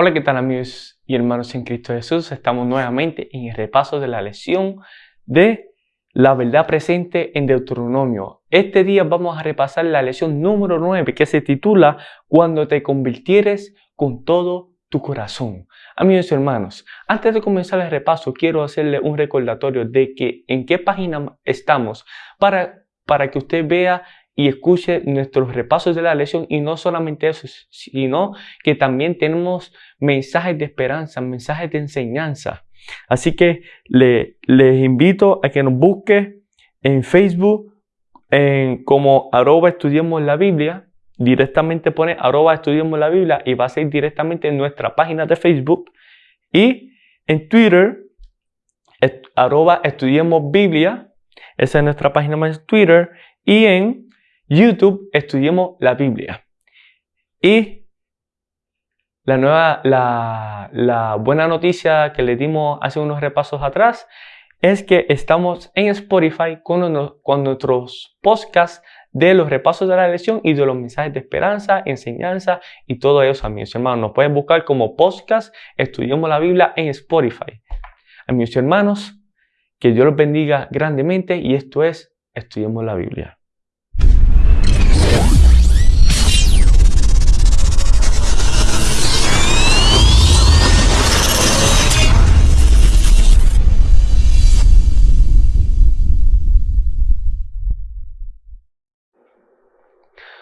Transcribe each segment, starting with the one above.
Hola, ¿qué tal amigos y hermanos en Cristo Jesús? Estamos nuevamente en el repaso de la lección de la verdad presente en Deuteronomio. Este día vamos a repasar la lección número 9 que se titula Cuando te convirtieres con todo tu corazón. Amigos y hermanos, antes de comenzar el repaso quiero hacerle un recordatorio de que en qué página estamos para, para que usted vea y escuche nuestros repasos de la lección y no solamente eso, sino que también tenemos mensajes de esperanza, mensajes de enseñanza. Así que le, les invito a que nos busque en Facebook en, como arroba estudiemos la Biblia. Directamente pone arroba estudiemos la Biblia y va a ser directamente en nuestra página de Facebook. Y en Twitter, arroba estudiemos Biblia. Esa es nuestra página de Twitter. Y en YouTube estudiemos la Biblia. Y la nueva, la, buena noticia que le dimos hace unos repasos atrás es que estamos en Spotify con, con nuestros podcasts de los repasos de la lección y de los mensajes de esperanza, enseñanza y todo eso, amigos y hermanos. Nos pueden buscar como podcast Estudiemos la Biblia en Spotify. Amigos y hermanos, que Dios los bendiga grandemente y esto es Estudiemos la Biblia.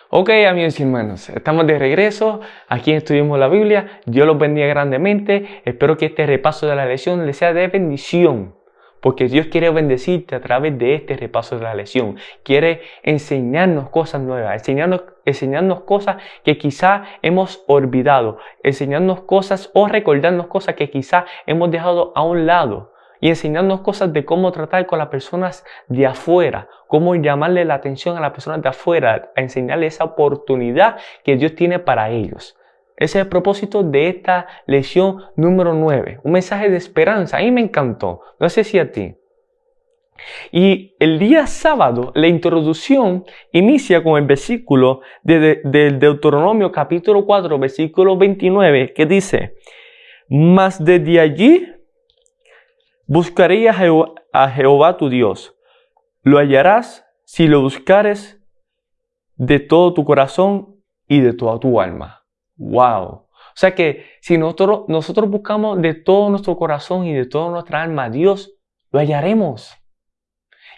Ok amigos y hermanos, estamos de regreso, aquí estudiamos la Biblia, Dios los bendiga grandemente, espero que este repaso de la lección les sea de bendición, porque Dios quiere bendecirte a través de este repaso de la lección, quiere enseñarnos cosas nuevas, enseñarnos, enseñarnos cosas que quizá hemos olvidado, enseñarnos cosas o recordarnos cosas que quizá hemos dejado a un lado y enseñarnos cosas de cómo tratar con las personas de afuera, cómo llamarle la atención a las personas de afuera, a enseñarles esa oportunidad que Dios tiene para ellos. Ese es el propósito de esta lección número 9, un mensaje de esperanza. A mí me encantó, no sé si a ti. Y el día sábado, la introducción inicia con el versículo del Deuteronomio capítulo 4, versículo 29, que dice, Mas desde allí buscaré a Jehová tu Dios lo hallarás si lo buscares de todo tu corazón y de toda tu alma. ¡Wow! O sea que si nosotros, buscamos de todo nuestro corazón y de toda nuestra alma a Dios, lo hallaremos.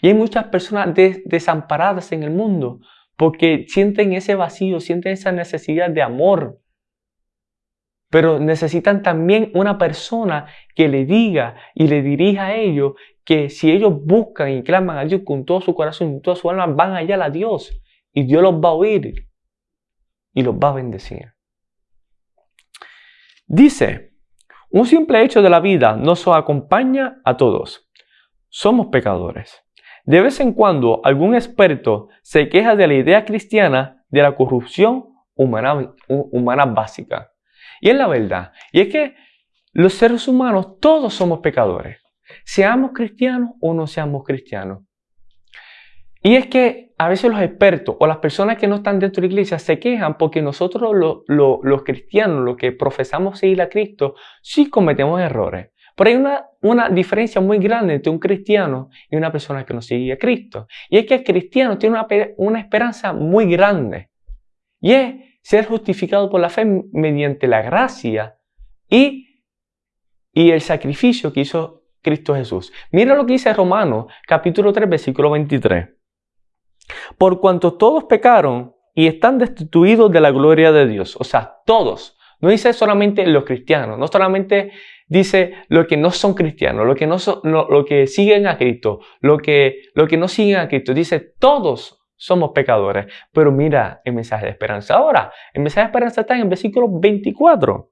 Y hay muchas personas desamparadas en el mundo porque sienten ese vacío, sienten esa necesidad de amor. Pero necesitan también una persona que le diga y le dirija a ellos que si ellos buscan y claman a Dios con todo su corazón y toda su alma, van allá a Dios y Dios los va a oír y los va a bendecir. Dice, un simple hecho de la vida nos acompaña a todos. Somos pecadores. De vez en cuando algún experto se queja de la idea cristiana de la corrupción humana básica. Y es la verdad. Y es que los seres humanos todos somos pecadores seamos cristianos o no seamos cristianos. Y es que a veces los expertos o las personas que no están dentro de la iglesia se quejan porque nosotros los cristianos, los que profesamos seguir a Cristo, sí cometemos errores. Pero hay una, una diferencia muy grande entre un cristiano y una persona que no sigue a Cristo. Y es que el cristiano tiene una, una esperanza muy grande. Y es ser justificado por la fe mediante la gracia y, y el sacrificio que hizo Cristo Jesús. Mira lo que dice Romanos capítulo 3 versículo 23. Por cuanto todos pecaron y están destituidos de la gloria de Dios. O sea, todos. No dice solamente los cristianos, no solamente dice lo que no son cristianos, lo que, no son, lo, que siguen a Cristo, lo que, lo que no siguen a Cristo. Dice todos somos pecadores. Pero mira el mensaje de esperanza. Ahora, el mensaje de esperanza está en el versículo 24.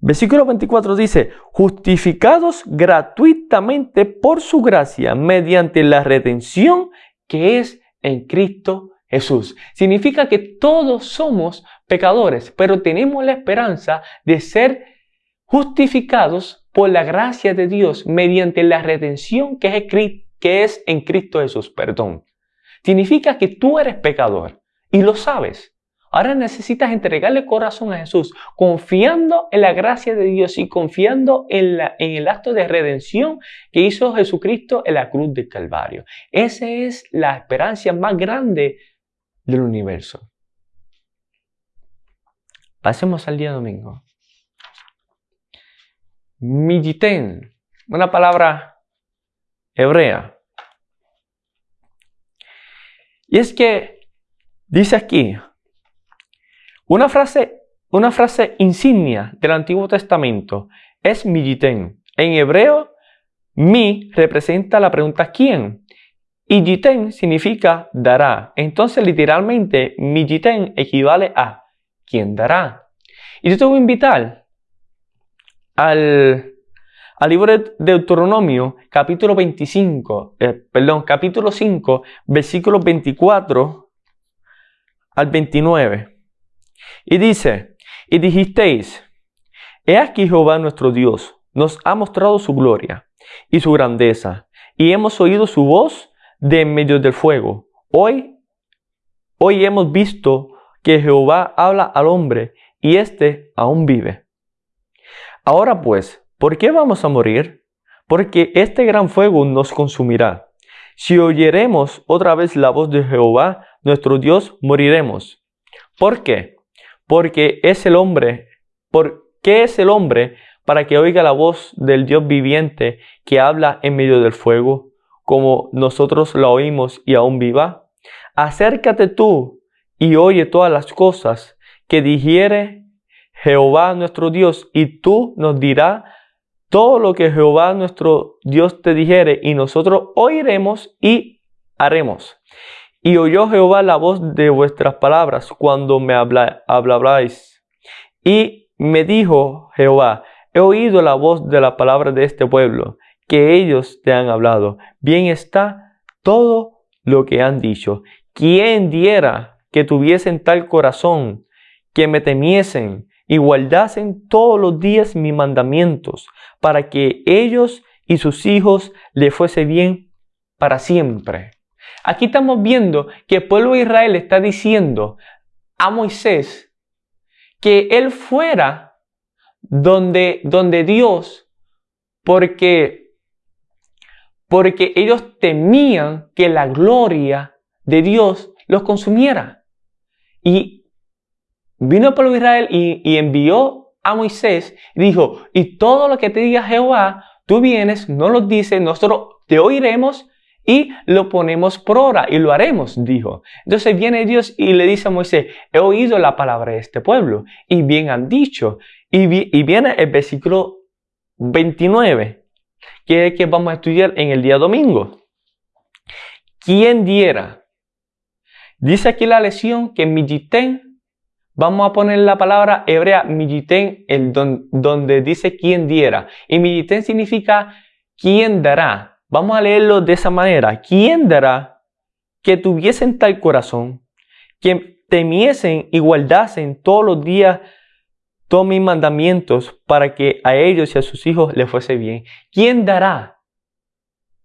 Versículo 24 dice, justificados gratuitamente por su gracia mediante la redención que es en Cristo Jesús. Significa que todos somos pecadores, pero tenemos la esperanza de ser justificados por la gracia de Dios mediante la redención que es, que es en Cristo Jesús. Perdón. Significa que tú eres pecador y lo sabes. Ahora necesitas entregarle corazón a Jesús, confiando en la gracia de Dios y confiando en, en el acto de redención que hizo Jesucristo en la cruz del Calvario. Esa es la esperanza más grande del universo. Pasemos al día domingo. Mijiten, una palabra hebrea. Y es que dice aquí, una frase, una frase insignia del Antiguo Testamento es Mijiten. En hebreo, mi representa la pregunta ¿quién? Y yiten significa dará. Entonces, literalmente, mi yiten equivale a ¿quién dará? Y yo te voy a invitar al, al libro de Deuteronomio, capítulo 25, eh, perdón, capítulo 5, versículos 24 al 29. Y dice, y dijisteis, he aquí Jehová nuestro Dios nos ha mostrado su gloria y su grandeza, y hemos oído su voz de en medio del fuego. Hoy, hoy hemos visto que Jehová habla al hombre y éste aún vive. Ahora pues, ¿por qué vamos a morir? Porque este gran fuego nos consumirá. Si oyeremos otra vez la voz de Jehová, nuestro Dios, moriremos. ¿Por qué? Porque es el hombre. ¿Por qué es el hombre para que oiga la voz del Dios viviente que habla en medio del fuego? como nosotros la oímos y aún viva? Acércate tú y oye todas las cosas que dijere Jehová nuestro Dios, y tú nos dirás todo lo que Jehová nuestro Dios te dijere, y nosotros oiremos y haremos. Y oyó Jehová la voz de vuestras palabras cuando me hablabais. Y me dijo Jehová, he oído la voz de la palabra de este pueblo que ellos te han hablado. Bien está todo lo que han dicho. ¿Quién diera que tuviesen tal corazón, que me temiesen y todos los días mis mandamientos, para que ellos y sus hijos le fuese bien para siempre? Aquí estamos viendo que el pueblo de Israel está diciendo a Moisés que él fuera donde, donde Dios, porque porque ellos temían que la gloria de Dios los consumiera. Y vino el de Israel y, envió a Moisés y dijo, y todo lo que te diga Jehová, tú vienes, no lo dices, nosotros te oiremos y lo ponemos por obra y lo haremos, dijo. Entonces viene Dios y le dice a Moisés, he oído la palabra de este pueblo y bien han dicho. Y, viene el versículo 29 que es que vamos a estudiar en el día domingo. ¿Quién diera? Dice aquí la lección que Mijiten, vamos a poner la palabra hebrea Mijiten, el donde dice quién diera. Y Mijiten significa quién dará. Vamos a leerlo de esa manera. ¿Quién dará que tuviesen tal corazón, que temiesen y guardasen todos los días todos mis mandamientos para que a ellos y a sus hijos les fuese bien. ¿Quién dará?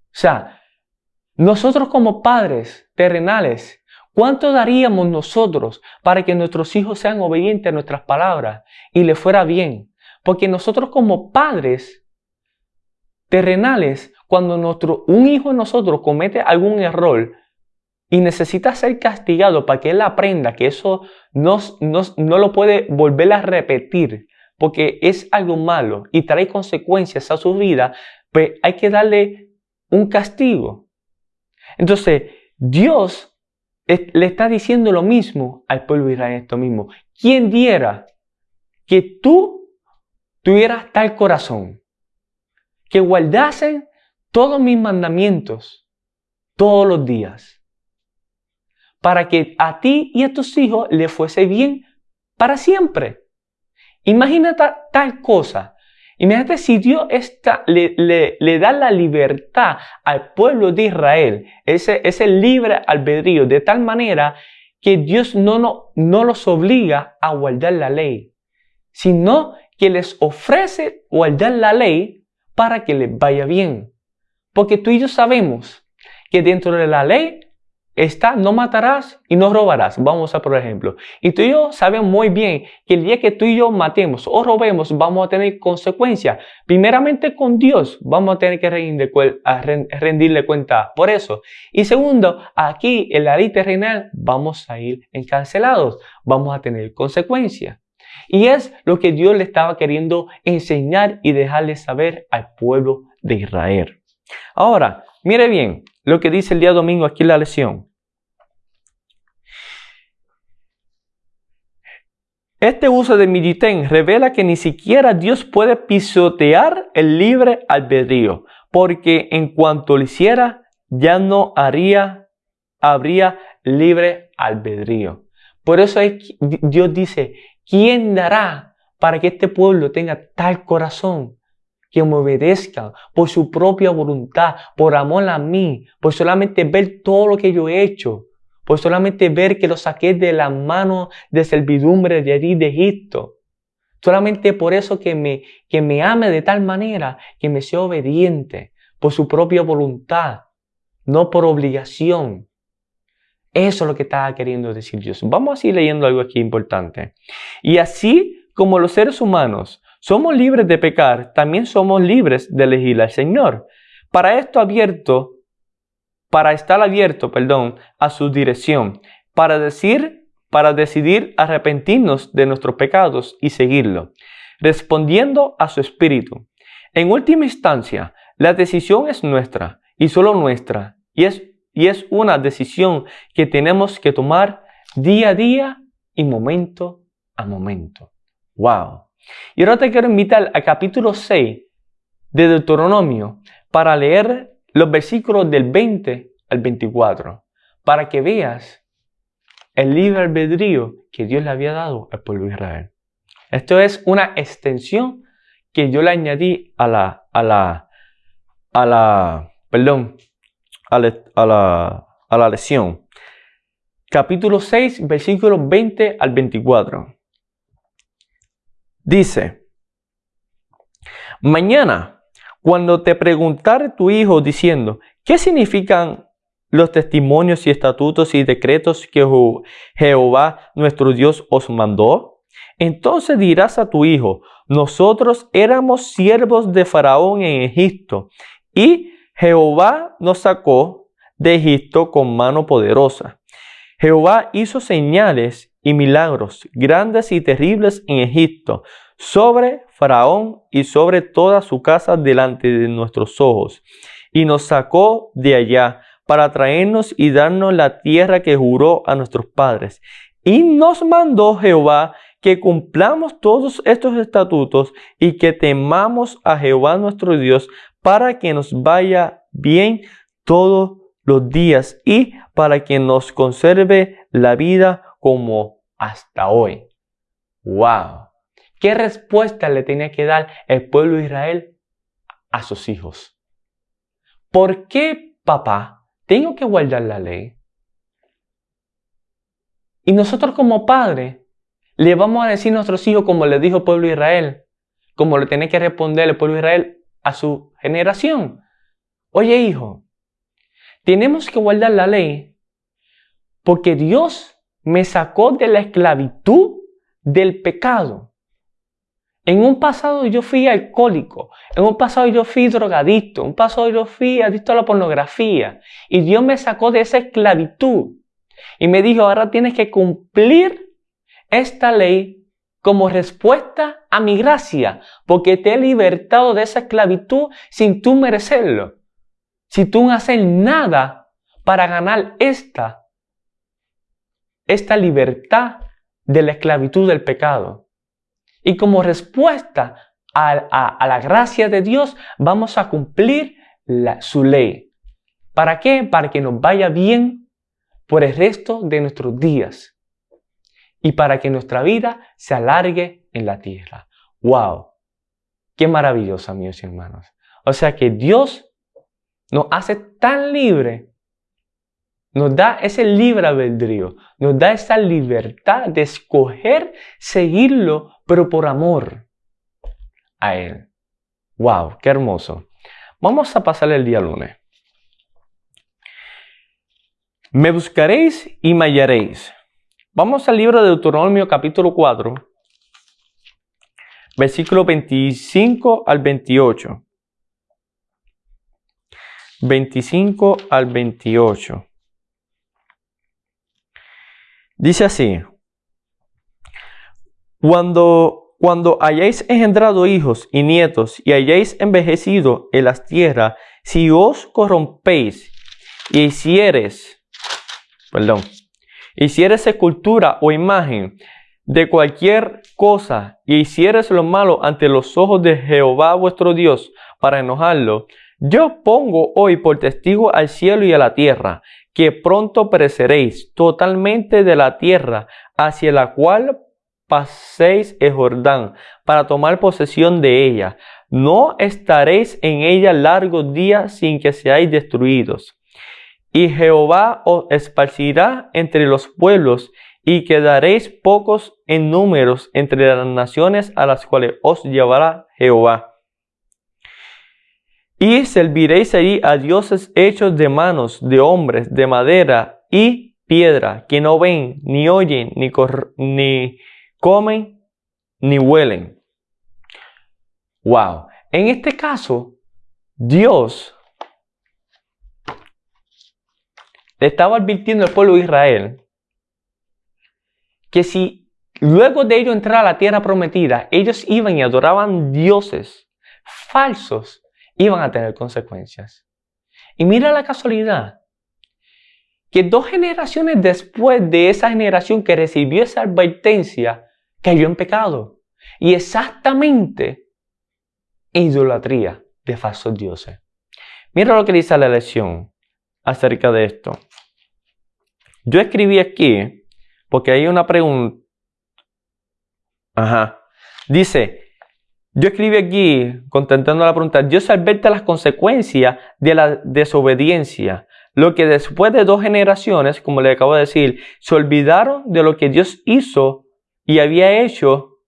O sea, nosotros como padres terrenales, ¿cuánto daríamos nosotros para que nuestros hijos sean obedientes a nuestras palabras y les fuera bien? Porque nosotros como padres terrenales, cuando nuestro, un hijo de nosotros comete algún error, y necesita ser castigado para que él aprenda que eso no, no, lo puede volver a repetir porque es algo malo y trae consecuencias a su vida, pues hay que darle un castigo. Entonces, Dios le está diciendo lo mismo al pueblo de Israel esto mismo. ¿Quién diera que tú tuvieras tal corazón? Que guardasen todos mis mandamientos todos los días para que a ti y a tus hijos le fuese bien para siempre. Imagínate tal cosa. Imagínate si Dios le, da la libertad al pueblo de Israel, ese, ese libre albedrío, de tal manera que Dios no, no, no los obliga a guardar la ley, sino que les ofrece guardar la ley para que les vaya bien. Porque tú y yo sabemos que dentro de la ley está no matarás y no robarás. Vamos a por ejemplo. Y tú y yo sabemos muy bien que el día que tú y yo matemos o robemos, vamos a tener consecuencias. Primeramente con Dios, vamos a tener que rendirle cuenta por eso. Y segundo, aquí en la ley terrenal vamos a ir encarcelados, vamos a tener consecuencias. Y es lo que Dios le estaba queriendo enseñar y dejarle saber al pueblo de Israel. Ahora, mire bien lo que dice el día domingo aquí en la lección. Este uso de Miditen revela que ni siquiera Dios puede pisotear el libre albedrío, porque en cuanto lo hiciera, ya no haría, habría libre albedrío. Por eso Dios dice, ¿quién dará para que este pueblo tenga tal corazón? Que me obedezcan por su propia voluntad, por amor a mí, por solamente ver todo lo que yo he hecho, por solamente ver que lo saqué de la mano de servidumbre de allí de Egipto. Solamente por eso que me, que me ame de tal manera que me sea obediente por su propia voluntad, no por obligación. Eso es lo que estaba queriendo decir Dios. Vamos a seguir leyendo algo aquí importante. Y así como los seres humanos somos libres de pecar, también somos libres de elegir al Señor. Para esto abierto para estar abierto, perdón, a su dirección, para decir, para decidir arrepentirnos de nuestros pecados y seguirlo, respondiendo a su espíritu. En última instancia, la decisión es nuestra y solo nuestra, y es, y es una decisión que tenemos que tomar día a día y momento a momento. ¡Wow! Y ahora te quiero invitar al capítulo 6 de Deuteronomio para leer los versículos del 20 al 24, para que veas el libre albedrío que Dios le había dado al pueblo de Israel. Esto es una extensión que yo le añadí a la, a la, a la, perdón, a la, a la, a la lección. Capítulo 6, versículos 20 al 24. Dice, mañana cuando te preguntare tu hijo diciendo, ¿qué significan los testimonios y estatutos y decretos que Jehová nuestro Dios os mandó? Entonces dirás a tu hijo, nosotros éramos siervos de Faraón en Egipto, y Jehová nos sacó de Egipto con mano poderosa. Jehová hizo señales y milagros grandes y terribles en Egipto, sobre Faraón y sobre toda su casa delante de nuestros ojos, y nos sacó de allá para traernos y darnos la tierra que juró a nuestros padres. Y nos mandó Jehová que cumplamos todos estos estatutos y que temamos a Jehová nuestro Dios para que nos vaya bien todos los días y para que nos conserve la vida como hasta hoy. ¡Wow! ¿Qué respuesta le tenía que dar el pueblo de Israel a sus hijos? ¿Por qué, papá, tengo que guardar la ley? Y nosotros como padres le vamos a decir a nuestros hijos como le dijo el pueblo de Israel, como le tiene que responder el pueblo de Israel a su generación. Oye hijo, tenemos que guardar la ley porque Dios me sacó de la esclavitud del pecado. En un pasado yo fui alcohólico, en un pasado yo fui drogadicto, en un pasado yo fui adicto a la pornografía. Y Dios me sacó de esa esclavitud. Y me dijo, ahora tienes que cumplir esta ley como respuesta a mi gracia, porque te he libertado de esa esclavitud sin tú merecerlo. Si tú no haces nada para ganar esta, esta libertad de la esclavitud del pecado. Y como respuesta a, la gracia de Dios, vamos a cumplir su ley. ¿Para qué? Para que nos vaya bien por el resto de nuestros días y para que nuestra vida se alargue en la tierra. ¡Wow! ¡Qué maravilloso, amigos y hermanos! O sea que Dios nos hace tan libre, nos da ese libre albedrío, nos da esa libertad de escoger seguirlo pero por amor a Él. ¡Wow! ¡Qué hermoso! Vamos a pasar el día lunes. Me buscaréis y me hallaréis. Vamos al libro de Deuteronomio capítulo 4, versículo 25 al 28. 25 al 28. Dice así, cuando, cuando hayáis engendrado hijos y nietos y hayáis envejecido en las tierras, si os corrompéis y hicieres, perdón, hicieres escultura o imagen de cualquier cosa y hicieres lo malo ante los ojos de Jehová vuestro Dios para enojarlo, yo pongo hoy por testigo al cielo y a la tierra, que pronto pereceréis totalmente de la tierra hacia la cual paséis el Jordán para tomar posesión de ella. No estaréis en ella largos días sin que seáis destruidos. Y Jehová os esparcirá entre los pueblos y quedaréis pocos en números entre las naciones a las cuales os llevará Jehová. Y serviréis allí a dioses hechos de manos de hombres, de madera y piedra, que no ven, ni oyen, ni, ni comen, ni huelen. Wow. En este caso, Dios le estaba advirtiendo al pueblo de Israel que si luego de ello entrar a la tierra prometida, ellos iban y adoraban dioses falsos, iban a tener consecuencias. Y mira la casualidad, que dos generaciones después de esa generación que recibió esa advertencia, cayó en pecado. Y exactamente idolatría de falsos dioses. Mira lo que dice la lección acerca de esto. Yo escribí aquí, porque hay una pregunta. Ajá. Dice, yo escribí aquí, contentando la pregunta, Dios advierte las consecuencias de la desobediencia. Lo que después de dos generaciones, como le acabo de decir, se olvidaron de lo que Dios hizo y había hecho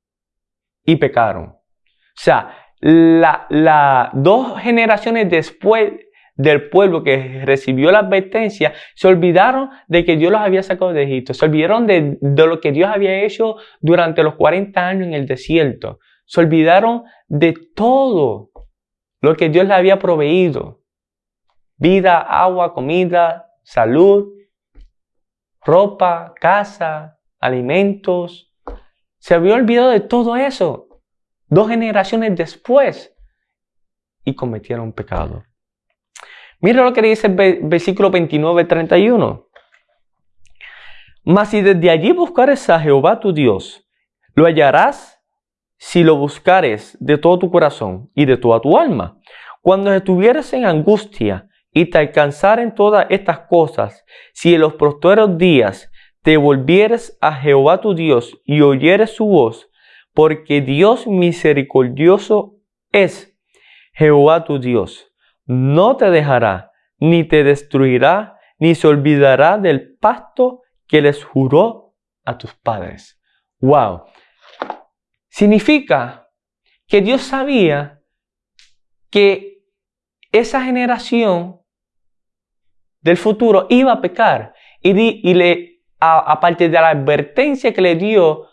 y pecaron. O sea, la dos generaciones después del pueblo que recibió la advertencia, se olvidaron de que Dios los había sacado de Egipto, se olvidaron de, de lo que Dios había hecho durante los 40 años en el desierto, se olvidaron de todo lo que Dios les había proveído. Vida, agua, comida, salud, ropa, casa, alimentos. Se había olvidado de todo eso. Dos generaciones después. Y cometieron pecado. Mira lo que dice el versículo 29-31. Mas si desde allí buscares a Jehová tu Dios, lo hallarás si lo buscares de todo tu corazón y de toda tu alma. Cuando estuvieres en angustia y te alcanzaren todas estas cosas, si en los prosperos días te volvieres a Jehová tu Dios y oyeres su voz, porque Dios misericordioso es Jehová tu Dios, no te dejará, ni te destruirá, ni se olvidará del pacto que les juró a tus padres. Wow. Significa que Dios sabía que esa generación del futuro iba a pecar y, y le, aparte de la advertencia que le dio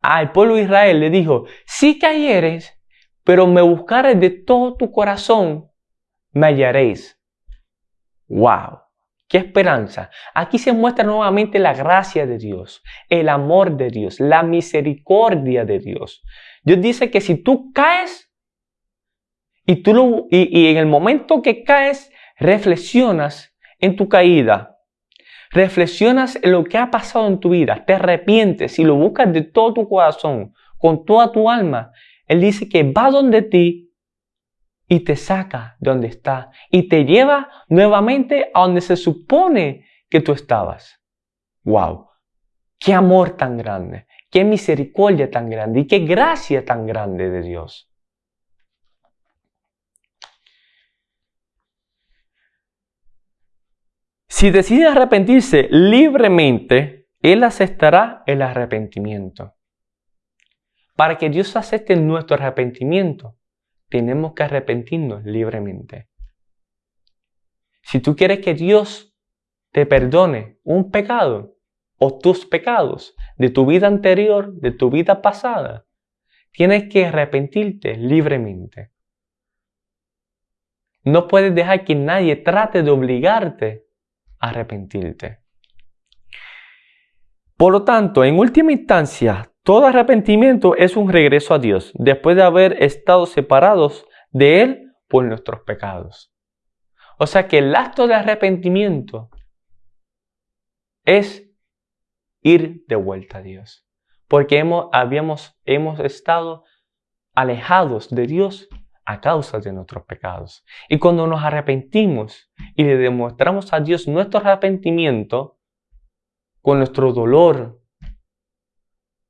al pueblo de Israel, le dijo, si cayeres, pero me buscares de todo tu corazón, me hallaréis. ¡Wow! ¡Qué esperanza! Aquí se muestra nuevamente la gracia de Dios, el amor de Dios, la misericordia de Dios. Dios dice que si tú caes y, tú y, en el momento que caes, reflexionas en tu caída, reflexionas en lo que ha pasado en tu vida, te arrepientes y lo buscas de todo tu corazón, con toda tu alma, Él dice que va donde ti y te saca de donde está y te lleva nuevamente a donde se supone que tú estabas. ¡Wow! ¡Qué amor tan grande! ¡Qué misericordia tan grande! ¡Y qué gracia tan grande de Dios! Si decide arrepentirse libremente, Él aceptará el arrepentimiento. Para que Dios acepte nuestro arrepentimiento, tenemos que arrepentirnos libremente. Si tú quieres que Dios te perdone un pecado o tus pecados de tu vida anterior, de tu vida pasada, tienes que arrepentirte libremente. No puedes dejar que nadie trate de obligarte arrepentirte. Por lo tanto, en última instancia, todo arrepentimiento es un regreso a Dios después de haber estado separados de Él por nuestros pecados. O sea que el acto de arrepentimiento es ir de vuelta a Dios. Porque hemos, habíamos, hemos estado alejados de Dios a causa de nuestros pecados. Y cuando nos arrepentimos y le demostramos a Dios nuestro arrepentimiento, con nuestro dolor,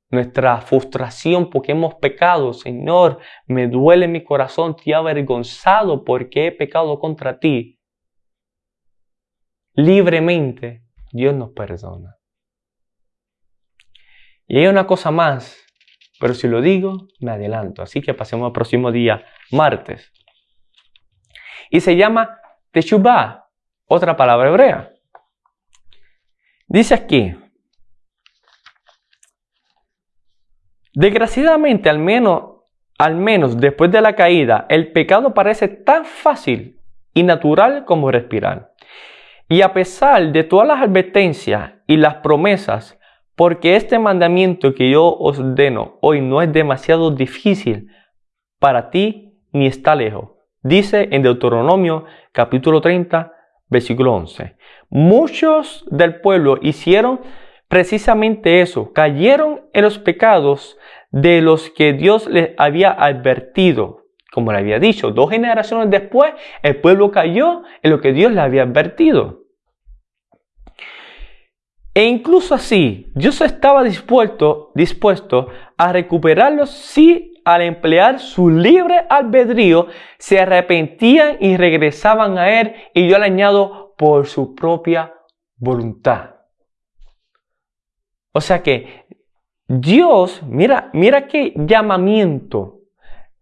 nuestra frustración porque hemos pecado, Señor, me duele mi corazón, te he avergonzado porque he pecado contra ti. Libremente, Dios nos perdona. Y hay una cosa más, pero si lo digo, me adelanto. Así que pasemos al próximo día, martes. Y se llama Teshuvah, otra palabra hebrea. Dice aquí, desgraciadamente al menos, al menos después de la caída, el pecado parece tan fácil y natural como respirar. Y a pesar de todas las advertencias y las promesas, porque este mandamiento que yo os ordeno hoy no es demasiado difícil para ti ni está lejos. Dice en Deuteronomio capítulo 30, versículo 11. Muchos del pueblo hicieron precisamente eso, cayeron en los pecados de los que Dios les había advertido. Como le había dicho, dos generaciones después, el pueblo cayó en lo que Dios le había advertido. E incluso así, Dios estaba dispuesto, dispuesto a recuperarlos si al emplear su libre albedrío se arrepentían y regresaban a Él y yo le añado por su propia voluntad. O sea que Dios, mira, mira qué llamamiento.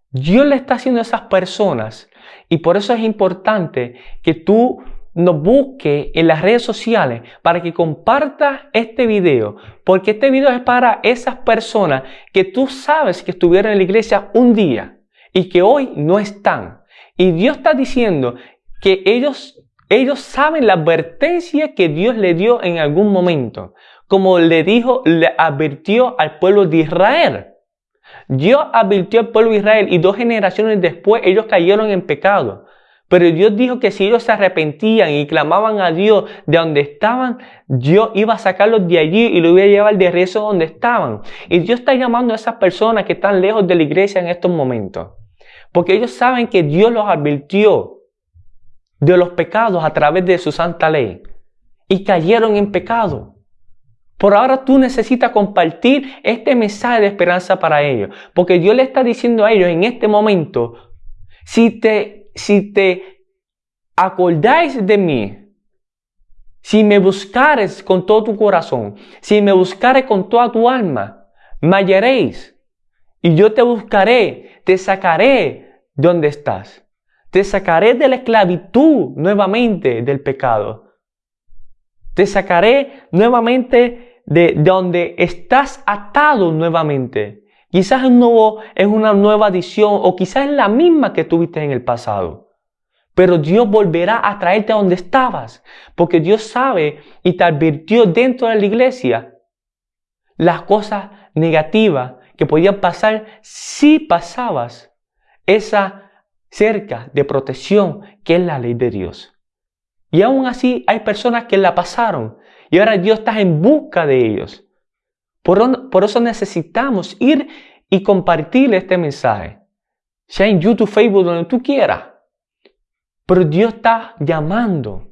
Dios le está haciendo a esas personas y por eso es importante que tú nos busque en las redes sociales para que compartas este video, porque este video es para esas personas que tú sabes que estuvieron en la iglesia un día y que hoy no están. Y Dios está diciendo que ellos, ellos saben la advertencia que Dios le dio en algún momento, como le dijo, le advirtió al pueblo de Israel. Dios advirtió al pueblo de Israel y dos generaciones después ellos cayeron en pecado. Pero Dios dijo que si ellos se arrepentían y clamaban a Dios de donde estaban, Dios iba a sacarlos de allí y los iba a llevar de regreso donde estaban. Y Dios está llamando a esas personas que están lejos de la iglesia en estos momentos. Porque ellos saben que Dios los advirtió de los pecados a través de su santa ley. Y cayeron en pecado. Por ahora tú necesitas compartir este mensaje de esperanza para ellos. Porque Dios le está diciendo a ellos en este momento, si te si te acordáis de mí, si me buscares con todo tu corazón, si me buscares con toda tu alma, me hallaréis. Y yo te buscaré, te sacaré de donde estás. Te sacaré de la esclavitud nuevamente del pecado. Te sacaré nuevamente de donde estás atado nuevamente. Quizás es, nuevo, es una nueva adición o quizás es la misma que tuviste en el pasado. Pero Dios volverá a traerte a donde estabas, porque Dios sabe y te advirtió dentro de la iglesia las cosas negativas que podían pasar si pasabas esa cerca de protección que es la ley de Dios. Y aún así hay personas que la pasaron y ahora Dios está en busca de ellos. Por, eso necesitamos ir y compartir este mensaje. Sea en YouTube, Facebook, donde tú quieras. Pero Dios está llamando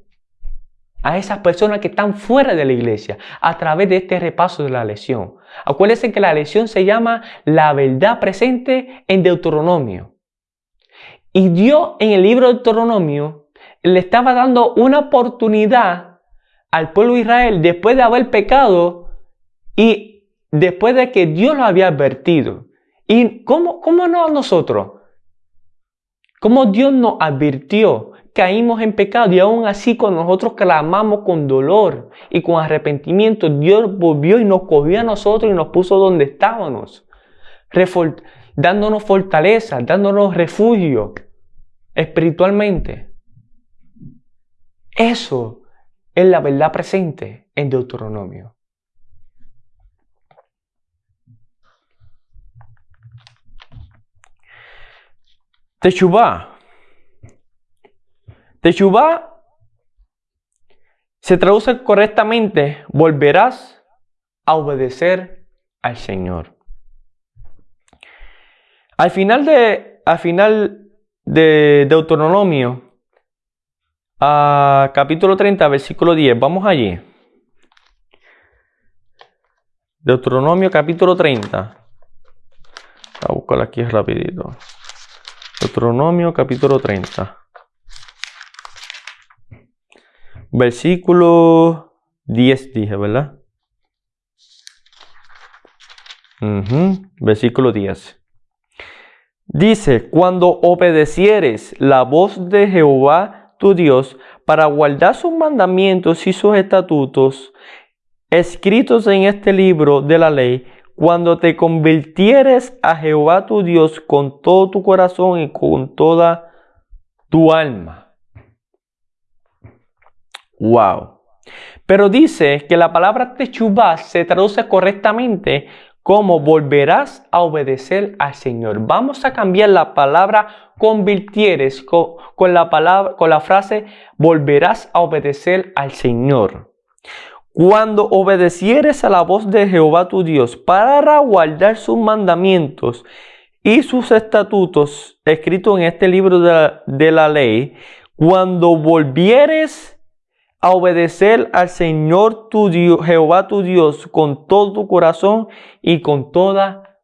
a esas personas que están fuera de la iglesia a través de este repaso de la lección. Acuérdense que la lección se llama la verdad presente en Deuteronomio. Y Dios en el libro de Deuteronomio le estaba dando una oportunidad al pueblo de Israel después de haber pecado y después de que Dios lo había advertido. ¿Y cómo, cómo no nosotros? ¿Cómo Dios nos advirtió caímos en pecado y aún así cuando nosotros clamamos con dolor y con arrepentimiento, Dios volvió y nos cogió a nosotros y nos puso donde estábamos, dándonos fortaleza, dándonos refugio espiritualmente. Eso es la verdad presente en Deuteronomio. Teshuvah. Teshuvah se traduce correctamente, volverás a obedecer al Señor. Al final de, al final de Deuteronomio, a capítulo 30, versículo 10, vamos allí. Deuteronomio capítulo 30. a buscar aquí rapidito. Deuteronomio capítulo 30. Versículo 10 dije, ¿verdad? Versículo 10. Dice, cuando obedecieres la voz de Jehová tu Dios para guardar sus mandamientos y sus estatutos escritos en este libro de la ley, cuando te convirtieres a Jehová tu Dios con todo tu corazón y con toda tu alma. Wow. Pero dice que la palabra techubá se traduce correctamente como volverás a obedecer al Señor. Vamos a cambiar la palabra convirtieres con, con, la palabra, con la frase volverás a obedecer al Señor. Cuando obedecieres a la voz de Jehová tu Dios para guardar sus mandamientos y sus estatutos escritos en este libro de la, ley, cuando volvieres a obedecer al Señor tu Dios, Jehová tu Dios, con todo tu corazón y con toda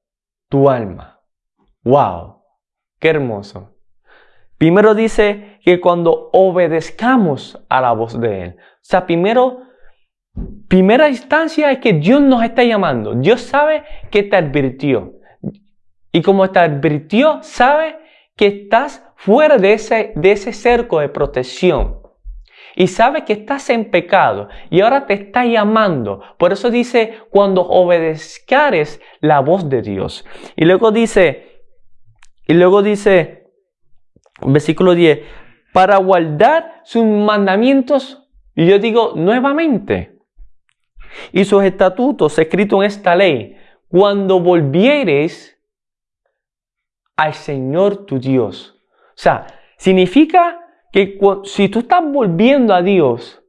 tu alma. ¡Wow! ¡Qué hermoso! Primero dice que cuando obedezcamos a la voz de Él. O sea, primero Primera instancia es que Dios nos está llamando. Dios sabe que te advirtió. Y como te advirtió, sabe que estás fuera de ese, de ese cerco de protección. Y sabe que estás en pecado y ahora te está llamando. Por eso dice, cuando obedezcares la voz de Dios. Y luego dice, y luego dice, versículo 10, para guardar sus mandamientos. Y yo digo nuevamente, y sus estatutos escritos en esta ley, cuando volvieres al Señor tu Dios. O sea, significa que si tú estás volviendo a Dios,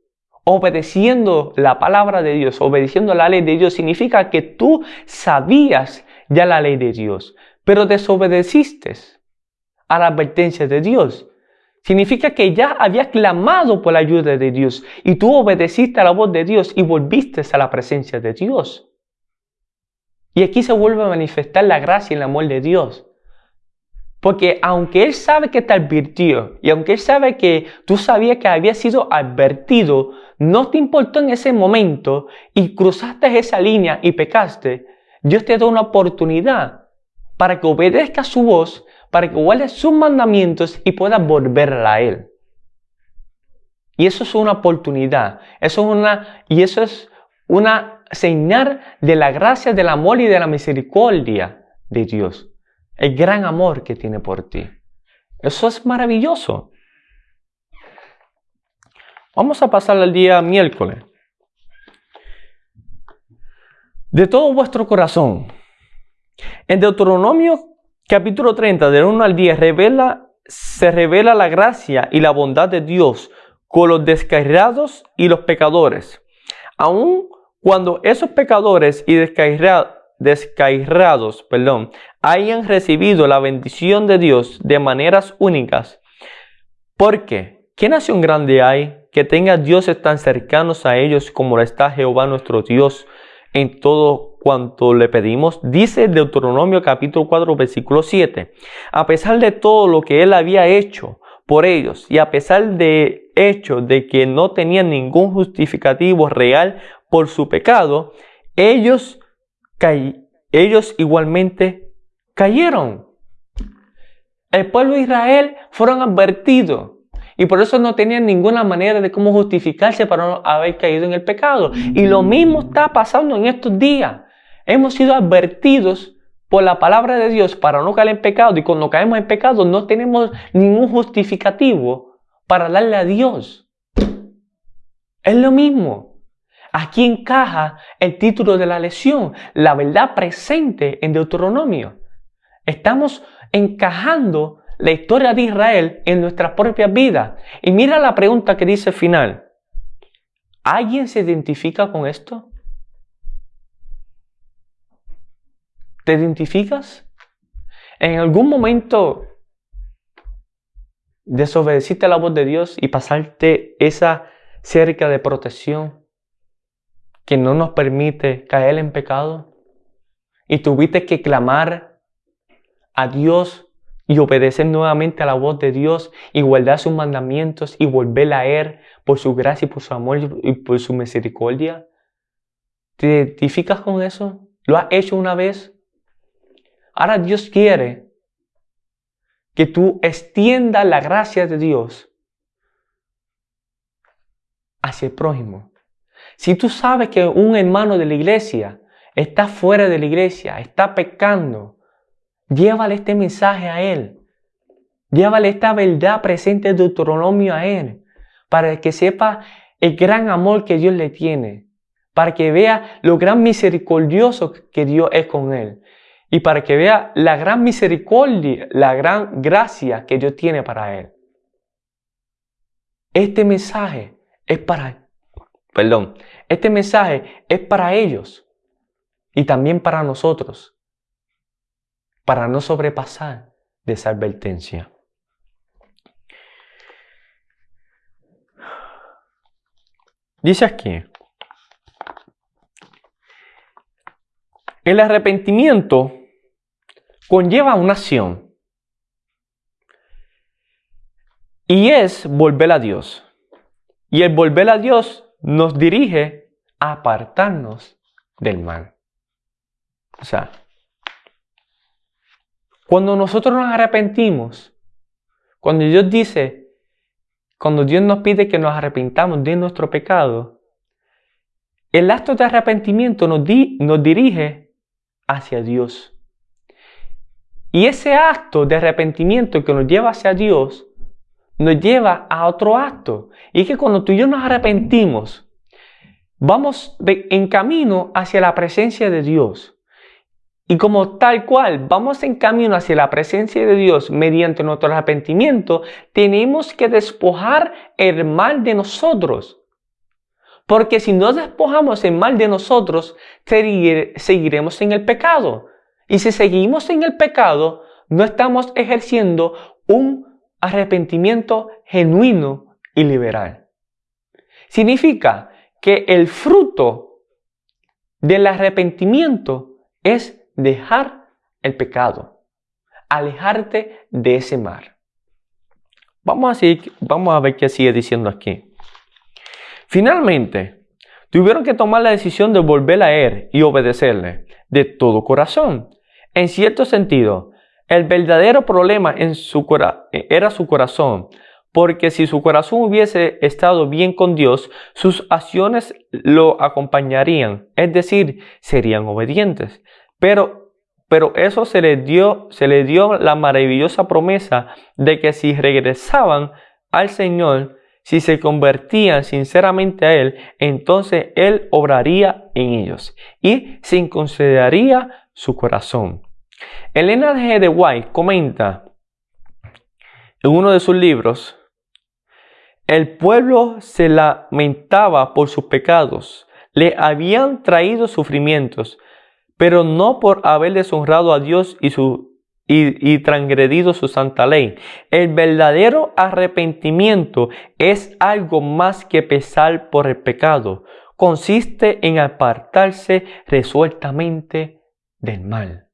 obedeciendo la palabra de Dios, obedeciendo la ley de Dios, significa que tú sabías ya la ley de Dios, pero desobedeciste a la advertencia de Dios. Significa que ya habías clamado por la ayuda de Dios y tú obedeciste a la voz de Dios y volviste a la presencia de Dios. Y aquí se vuelve a manifestar la gracia y el amor de Dios. Porque aunque Él sabe que te advirtió y aunque Él sabe que tú sabías que había sido advertido, no te importó en ese momento y cruzaste esa línea y pecaste, Dios te da una oportunidad para que obedezcas su voz para que guardes sus mandamientos y puedas volver a Él. Y eso es una oportunidad. Eso es una, y eso es una señal de la gracia, del amor y de la misericordia de Dios. El gran amor que tiene por ti. Eso es maravilloso. Vamos a pasar al día miércoles. De todo vuestro corazón. En Deuteronomio capítulo 30, del 1 al 10, revela, se revela la gracia y la bondad de Dios con los descarriados y los pecadores. Aun cuando esos pecadores y descarriados, perdón, hayan recibido la bendición de Dios de maneras únicas. Porque, ¿qué nación grande hay que tenga dioses tan cercanos a ellos como está Jehová nuestro Dios en todo cuanto le pedimos, dice Deuteronomio capítulo 4 versículo 7. A pesar de todo lo que él había hecho por ellos y a pesar de hecho de que no tenían ningún justificativo real por su pecado, ellos, ellos igualmente cayeron. El pueblo de Israel fueron advertidos Y por eso no tenían ninguna manera de cómo justificarse para no haber caído en el pecado. Y lo mismo está pasando en estos días. Hemos sido advertidos por la palabra de Dios para no caer en pecado. Y cuando caemos en pecado no tenemos ningún justificativo para darle a Dios. Es lo mismo. Aquí encaja el título de la lección, la verdad presente en Deuteronomio. Estamos encajando la historia de Israel en nuestras propias vidas. Y mira la pregunta que dice al final. ¿Alguien se identifica con esto? ¿Te identificas? ¿En algún momento desobedeciste la voz de Dios y pasaste esa cerca de protección que no nos permite caer en pecado? Y tuviste que clamar a Dios y obedecer nuevamente a la voz de Dios y guardar sus mandamientos y volver a Él por su gracia y por su amor y por su misericordia? ¿Te identificas con eso? ¿Lo has hecho una vez? Ahora Dios quiere que tú extiendas la gracia de Dios hacia el prójimo. Si tú sabes que un hermano de la iglesia está fuera de la iglesia, está pecando, Llévale este mensaje a Él. Llévale esta verdad presente de Deuteronomio a Él. Para que sepa el gran amor que Dios le tiene. Para que vea lo gran misericordioso que Dios es con Él. Y para que vea la gran misericordia, la gran gracia que Dios tiene para Él. Este mensaje es para, perdón, este mensaje es para ellos y también para nosotros para no sobrepasar de esa advertencia. Dice aquí, el arrepentimiento conlleva una acción y es volver a Dios. Y el volver a Dios nos dirige a apartarnos del mal. O sea, cuando nosotros nos arrepentimos, cuando Dios dice, cuando Dios nos pide que nos arrepintamos de nuestro pecado, el acto de arrepentimiento nos, dirige hacia Dios. Y ese acto de arrepentimiento que nos lleva hacia Dios, nos lleva a otro acto. Y es que cuando tú y yo nos arrepentimos, vamos en camino hacia la presencia de Dios. Y como tal cual vamos en camino hacia la presencia de Dios mediante nuestro arrepentimiento, tenemos que despojar el mal de nosotros. Porque si no despojamos el mal de nosotros, seguiremos en el pecado. Y si seguimos en el pecado, no estamos ejerciendo un arrepentimiento genuino y liberal. Significa que el fruto del arrepentimiento es dejar el pecado, alejarte de ese mar. Vamos a, vamos a ver qué sigue diciendo aquí. Finalmente, tuvieron que tomar la decisión de volver a Él y obedecerle de todo corazón. En cierto sentido, el verdadero problema en su era su corazón, porque si su corazón hubiese estado bien con Dios, sus acciones lo acompañarían, es decir, serían obedientes. Pero, pero eso se le dio, se le dio la maravillosa promesa de que si regresaban al Señor, si se convertían sinceramente a Él, entonces Él obraría en ellos y se consideraría su corazón. Elena G. de White comenta en uno de sus libros, el pueblo se lamentaba por sus pecados, le habían traído sufrimientos, pero no por haber deshonrado a Dios y, su, y, transgredido su santa ley. El verdadero arrepentimiento es algo más que pesar por el pecado. Consiste en apartarse resueltamente del mal.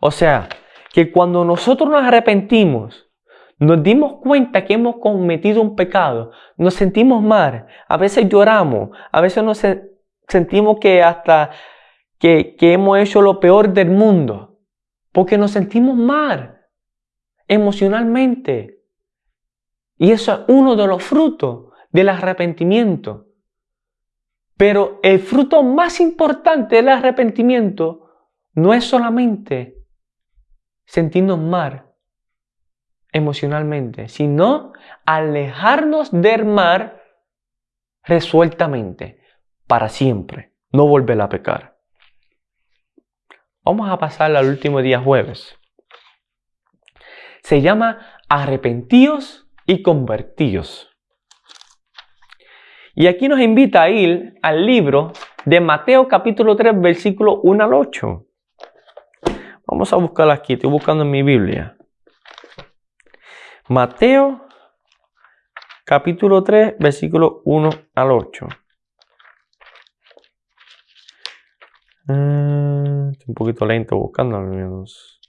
O sea, que cuando nosotros nos arrepentimos, nos dimos cuenta que hemos cometido un pecado, nos sentimos mal, a veces lloramos, a veces nos sentimos que hasta que, hemos hecho lo peor del mundo, porque nos sentimos mal emocionalmente. Y eso es uno de los frutos del arrepentimiento. Pero el fruto más importante del arrepentimiento no es solamente sentirnos mal emocionalmente, sino alejarnos del mar resueltamente, para siempre, no volver a pecar. Vamos a pasar al último día jueves. Se llama arrepentíos y convertíos. Y aquí nos invita a ir al libro de Mateo capítulo 3, versículo 1 al 8. Vamos a buscarlo aquí, estoy buscando en mi Biblia. Mateo capítulo 3, versículo 1 al 8. Mm, un poquito lento buscando al menos.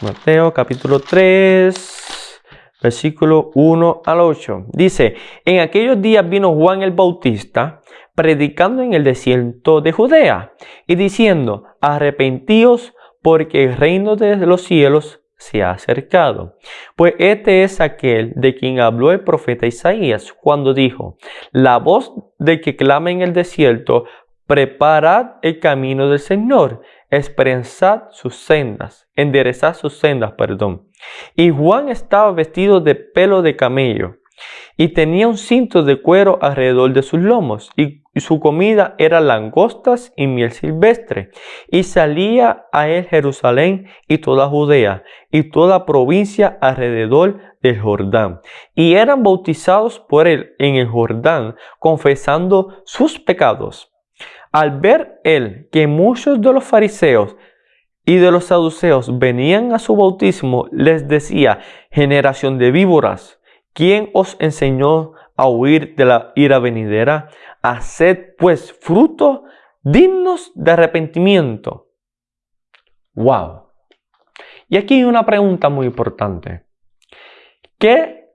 Mateo capítulo 3, versículo 1 al 8. Dice, en aquellos días vino Juan el Bautista predicando en el desierto de Judea y diciendo, arrepentíos porque el reino de los cielos se ha acercado. Pues este es aquel de quien habló el profeta Isaías cuando dijo, la voz de que clama en el desierto, preparad el camino del Señor, expresad sus sendas, enderezad sus sendas, perdón. Y Juan estaba vestido de pelo de camello y tenía un cinto de cuero alrededor de sus lomos y su comida era langostas y miel silvestre. Y salía a él Jerusalén y toda Judea y toda provincia alrededor del Jordán. Y eran bautizados por él en el Jordán, confesando sus pecados. Al ver él que muchos de los fariseos y de los saduceos venían a su bautismo, les decía, generación de víboras, ¿quién os enseñó a huir de la ira venidera? Haced pues frutos dignos de arrepentimiento. Wow. Y aquí hay una pregunta muy importante. ¿Qué,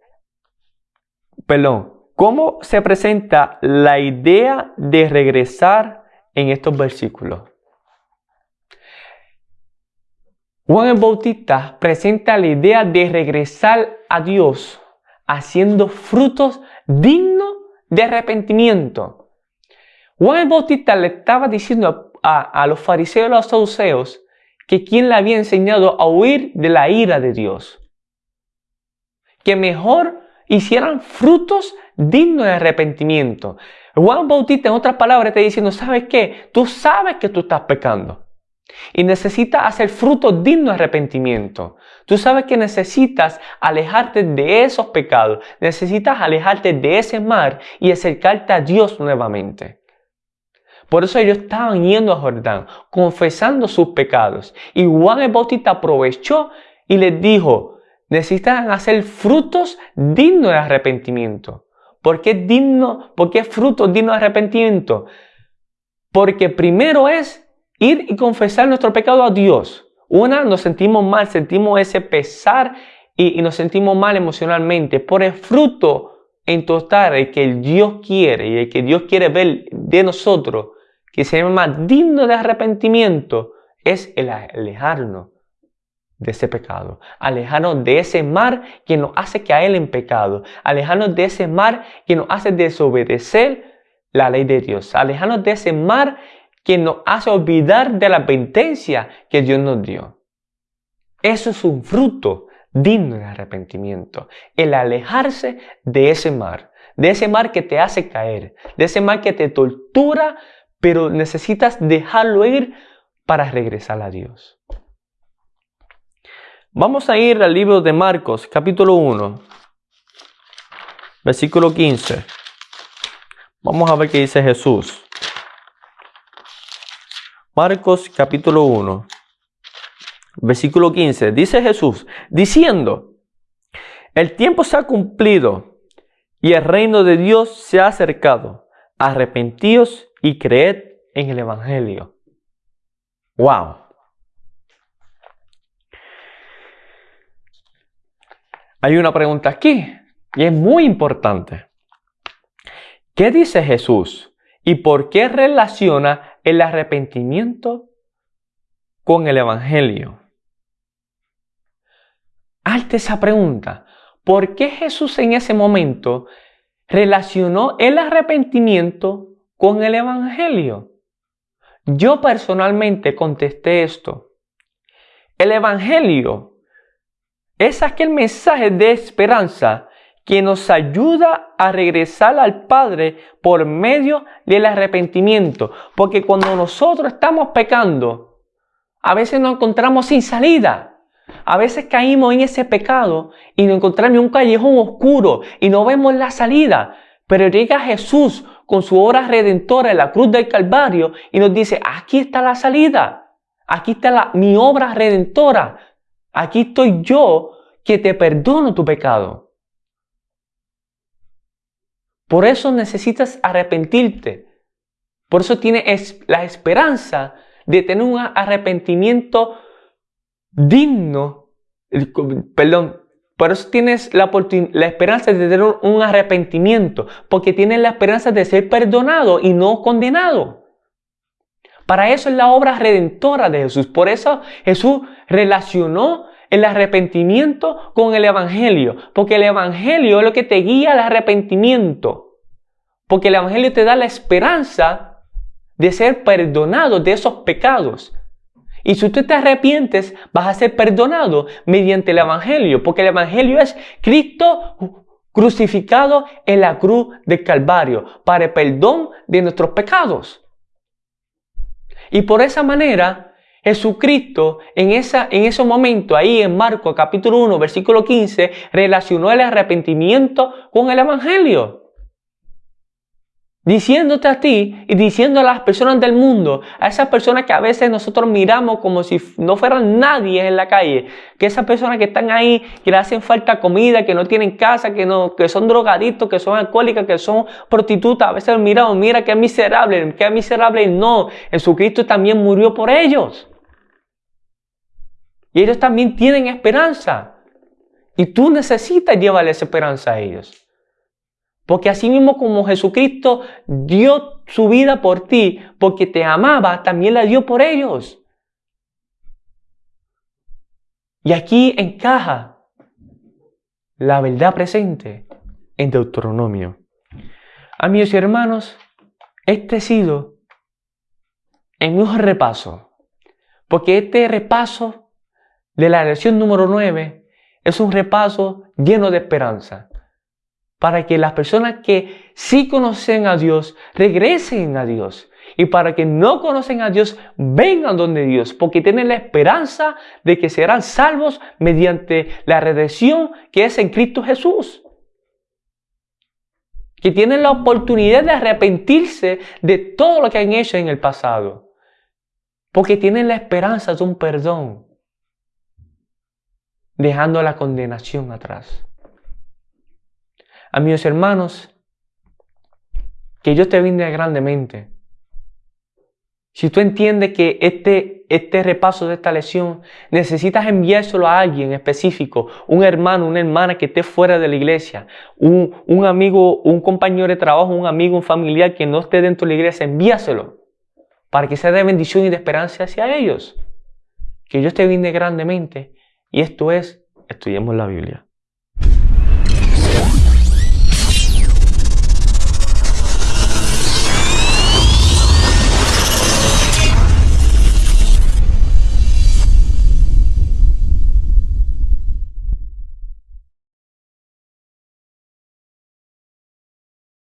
perdón, cómo se presenta la idea de regresar en estos versículos? Juan el Bautista presenta la idea de regresar a Dios haciendo frutos dignos de arrepentimiento. Juan el Bautista le estaba diciendo a, los fariseos y a los saduceos que quien le había enseñado a huir de la ira de Dios. Que mejor hicieran frutos dignos de arrepentimiento. Juan Bautista, en otras palabras, está diciendo, ¿sabes qué? Tú sabes que tú estás pecando. Y necesitas hacer frutos dignos de arrepentimiento. Tú sabes que necesitas alejarte de esos pecados, necesitas alejarte de ese mar y acercarte a Dios nuevamente. Por eso ellos estaban yendo a Jordán, confesando sus pecados. Y Juan el Bautista aprovechó y les dijo, necesitan hacer frutos dignos de arrepentimiento. ¿Por qué digno? ¿Por qué frutos dignos de arrepentimiento? Porque primero es ir y confesar nuestro pecado a Dios. Una, nos sentimos mal, sentimos ese pesar y, nos sentimos mal emocionalmente por el fruto en total el que Dios quiere y el que Dios quiere ver de nosotros, que se llama digno de arrepentimiento, es el alejarnos de ese pecado, alejarnos de ese mar que nos hace caer en pecado, alejarnos de ese mar que nos hace desobedecer la ley de Dios, alejarnos de ese mar que nos hace olvidar de la advertencia que Dios nos dio. Eso es un fruto digno de arrepentimiento, el alejarse de ese mar, de ese mar que te hace caer, de ese mar que te tortura, pero necesitas dejarlo ir para regresar a Dios. Vamos a ir al libro de Marcos, capítulo 1, versículo 15. Vamos a ver qué dice Jesús. Marcos capítulo 1, versículo 15. Dice Jesús, diciendo, el tiempo se ha cumplido y el reino de Dios se ha acercado. Arrepentíos y creed en el Evangelio. ¡Wow! Hay una pregunta aquí y es muy importante. ¿Qué dice Jesús y por qué relaciona el arrepentimiento con el Evangelio. hazte esa pregunta. ¿Por qué Jesús en ese momento relacionó el arrepentimiento con el Evangelio? Yo personalmente contesté esto. El Evangelio es aquel mensaje de esperanza que nos ayuda a regresar al Padre por medio del arrepentimiento. Porque cuando nosotros estamos pecando, a veces nos encontramos sin salida. A veces caímos en ese pecado y nos encontramos en un callejón oscuro y no vemos la salida. Pero llega Jesús con su obra redentora en la cruz del Calvario y nos dice, aquí está la salida. Aquí está mi obra redentora. Aquí estoy yo que te perdono tu pecado. Por eso necesitas arrepentirte. Por eso tienes la esperanza de tener un arrepentimiento digno. Perdón. Por eso tienes la, la esperanza de tener un arrepentimiento. Porque tienes la esperanza de ser perdonado y no condenado. Para eso es la obra redentora de Jesús. Por eso Jesús relacionó el arrepentimiento con el Evangelio, porque el Evangelio es lo que te guía al arrepentimiento, porque el Evangelio te da la esperanza de ser perdonado de esos pecados. Y si tú te arrepientes, vas a ser perdonado mediante el Evangelio, porque el Evangelio es Cristo crucificado en la cruz del Calvario para el perdón de nuestros pecados. Y por esa manera Jesucristo en, esa, en ese momento, ahí en Marcos capítulo 1, versículo 15, relacionó el arrepentimiento con el Evangelio. Diciéndote a ti y diciendo a las personas del mundo, a esas personas que a veces nosotros miramos como si no fueran nadie en la calle, que esas personas que están ahí, que le hacen falta comida, que no tienen casa, que, no, que son drogadictos, que son alcohólicas, que son prostitutas, a veces miramos, mira es miserable, es miserable. No, Jesucristo también murió por ellos. Y ellos también tienen esperanza. Y tú necesitas llevarles esperanza a ellos. Porque así mismo como Jesucristo dio su vida por ti, porque te amaba, también la dio por ellos. Y aquí encaja la verdad presente en Deuteronomio. Amigos y hermanos, este ha sido un repaso, porque este repaso de la lección número 9 es un repaso lleno de esperanza para que las personas que sí conocen a Dios regresen a Dios. Y para que no conocen a Dios vengan donde Dios porque tienen la esperanza de que serán salvos mediante la redención que es en Cristo Jesús. Que tienen la oportunidad de arrepentirse de todo lo que han hecho en el pasado. Porque tienen la esperanza de un perdón dejando la condenación atrás. Amigos hermanos, que Dios te bendiga grandemente. Si tú entiendes que este, este repaso de esta lección necesitas enviárselo a alguien específico, un hermano, una hermana que esté fuera de la iglesia, un, un amigo, un compañero de trabajo, un amigo, un familiar que no esté dentro de la iglesia, envíaselo para que sea de bendición y de esperanza hacia ellos. Que Dios te bendiga grandemente y esto es, estudiemos la Biblia.